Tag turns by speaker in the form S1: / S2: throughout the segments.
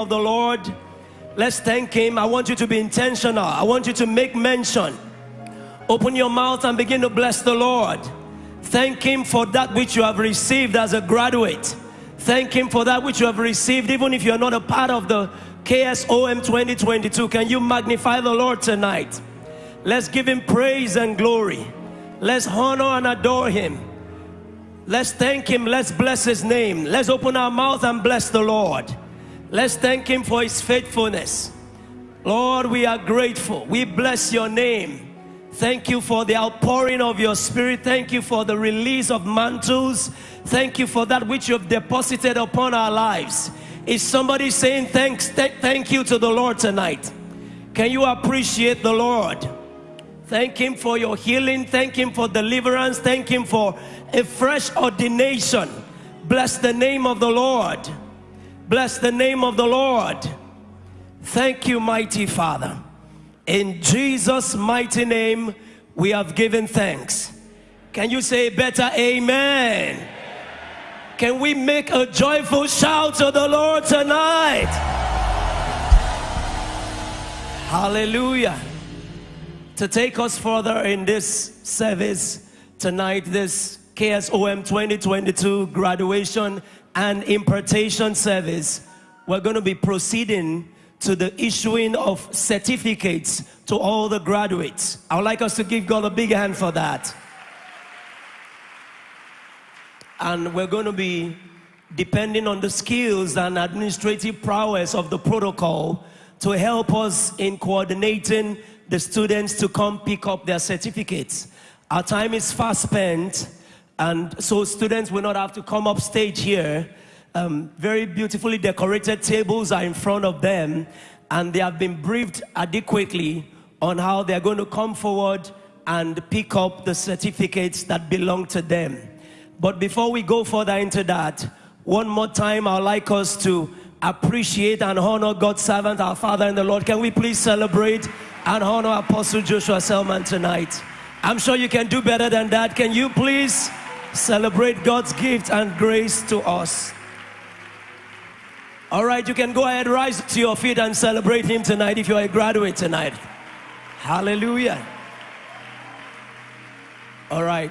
S1: of the Lord. Let's thank Him. I want you to be intentional. I want you to make mention. Open your mouth and begin to bless the Lord. Thank Him for that which you have received as a graduate. Thank Him for that which you have received, even if you're not a part of the KSOM 2022. Can you magnify the Lord tonight? Let's give Him praise and glory. Let's honor and adore Him. Let's thank Him. Let's bless His name. Let's open our mouth and bless the Lord. Let's thank Him for His faithfulness. Lord, we are grateful. We bless your name. Thank you for the outpouring of your spirit. Thank you for the release of mantles. Thank you for that which you have deposited upon our lives. Is somebody saying thanks, th thank you to the Lord tonight? Can you appreciate the Lord? Thank Him for your healing. Thank Him for deliverance. Thank Him for a fresh ordination. Bless the name of the Lord. Bless the name of the Lord. Thank you, mighty Father. In Jesus' mighty name, we have given thanks. Can you say better amen? Can we make a joyful shout to the Lord tonight? Hallelujah. To take us further in this service tonight, this KSOM 2022 graduation and impartation service, we're going to be proceeding to the issuing of certificates to all the graduates. I would like us to give God a big hand for that. And we're going to be depending on the skills and administrative prowess of the protocol to help us in coordinating the students to come pick up their certificates. Our time is fast spent, and so students will not have to come up stage here. Um, very beautifully decorated tables are in front of them, and they have been briefed adequately on how they're going to come forward and pick up the certificates that belong to them. But before we go further into that, one more time, I'd like us to appreciate and honor God's servant, our Father in the Lord. Can we please celebrate and honor Apostle Joshua Selman tonight? I'm sure you can do better than that. Can you please celebrate God's gift and grace to us? All right, you can go ahead, rise to your feet and celebrate Him tonight if you're a graduate tonight. Hallelujah. All right.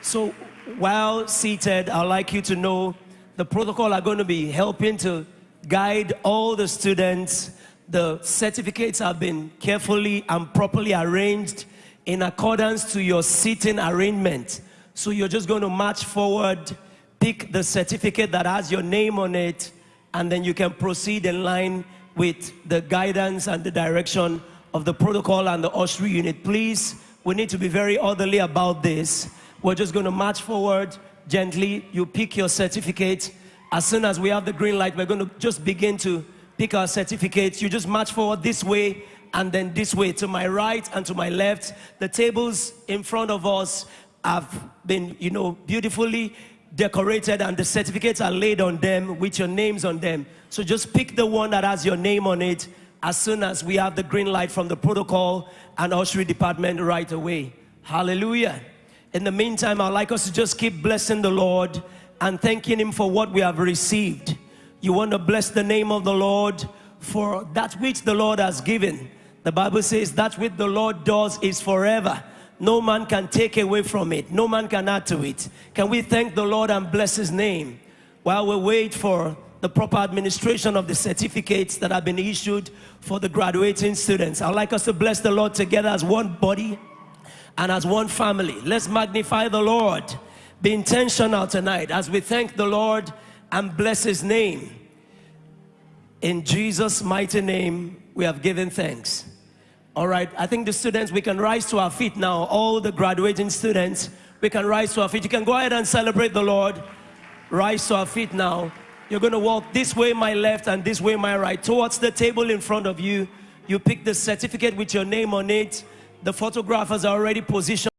S1: So while seated, I'd like you to know the protocol are going to be helping to guide all the students. The certificates have been carefully and properly arranged in accordance to your seating arrangement. So you're just going to march forward, pick the certificate that has your name on it, and then you can proceed in line with the guidance and the direction of the protocol and the ushering unit. Please, we need to be very orderly about this. We're just going to march forward gently. You pick your certificate. As soon as we have the green light, we're going to just begin to pick our certificates. You just march forward this way and then this way to my right and to my left. The tables in front of us have been, you know, beautifully decorated and the certificates are laid on them with your names on them. So just pick the one that has your name on it as soon as we have the green light from the protocol and ushering department right away. Hallelujah. In the meantime, I'd like us to just keep blessing the Lord and thanking Him for what we have received. You want to bless the name of the Lord for that which the Lord has given. The Bible says that which the Lord does is forever no man can take away from it. No man can add to it. Can we thank the Lord and bless his name while we wait for the proper administration of the certificates that have been issued for the graduating students. I'd like us to bless the Lord together as one body and as one family. Let's magnify the Lord. Be intentional tonight as we thank the Lord and bless his name. In Jesus' mighty name, we have given thanks. All right, I think the students, we can rise to our feet now. All the graduating students, we can rise to our feet. You can go ahead and celebrate the Lord. Rise to our feet now. You're going to walk this way, my left, and this way, my right, towards the table in front of you. You pick the certificate with your name on it. The photographers are already positioned.